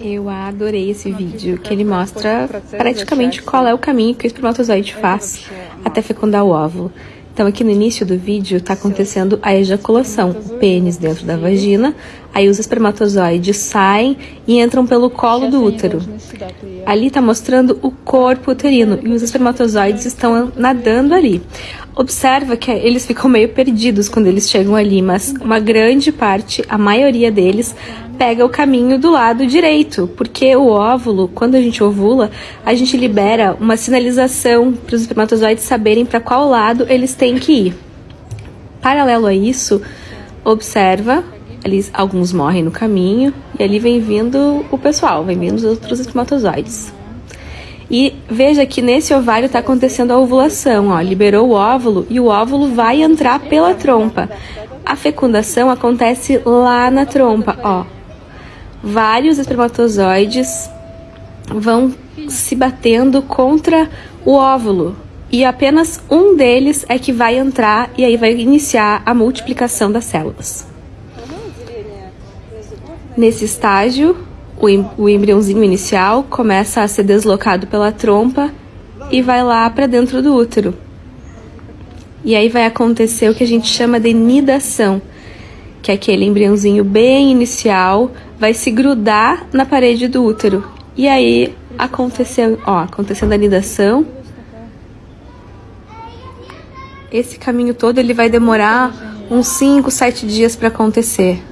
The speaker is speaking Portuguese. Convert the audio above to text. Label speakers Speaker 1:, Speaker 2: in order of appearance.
Speaker 1: Eu adorei esse vídeo, que ele mostra praticamente qual é o caminho que o espermatozoide faz até fecundar o óvulo. Então aqui no início do vídeo está acontecendo a ejaculação, o pênis dentro da vagina, aí os espermatozoides saem e entram pelo colo do útero. Ali está mostrando o corpo uterino e os espermatozoides estão nadando ali. Observa que eles ficam meio perdidos quando eles chegam ali, mas uma grande parte, a maioria deles, pega o caminho do lado direito, porque o óvulo, quando a gente ovula, a gente libera uma sinalização para os espermatozoides saberem para qual lado eles têm que ir. Paralelo a isso, observa, ali alguns morrem no caminho e ali vem vindo o pessoal, vem vindo os outros espermatozoides. E veja que nesse ovário está acontecendo a ovulação, ó, liberou o óvulo e o óvulo vai entrar pela trompa. A fecundação acontece lá na trompa, ó vários espermatozoides vão se batendo contra o óvulo e apenas um deles é que vai entrar e aí vai iniciar a multiplicação das células. Nesse estágio, o, embriãozinho inicial começa a ser deslocado pela trompa e vai lá para dentro do útero. E aí vai acontecer o que a gente chama de nidação, que é aquele embriãozinho bem inicial vai se grudar na parede do útero. E aí aconteceu, ó, acontecendo a nidação. Esse caminho todo ele vai demorar uns 5, 7 dias para acontecer.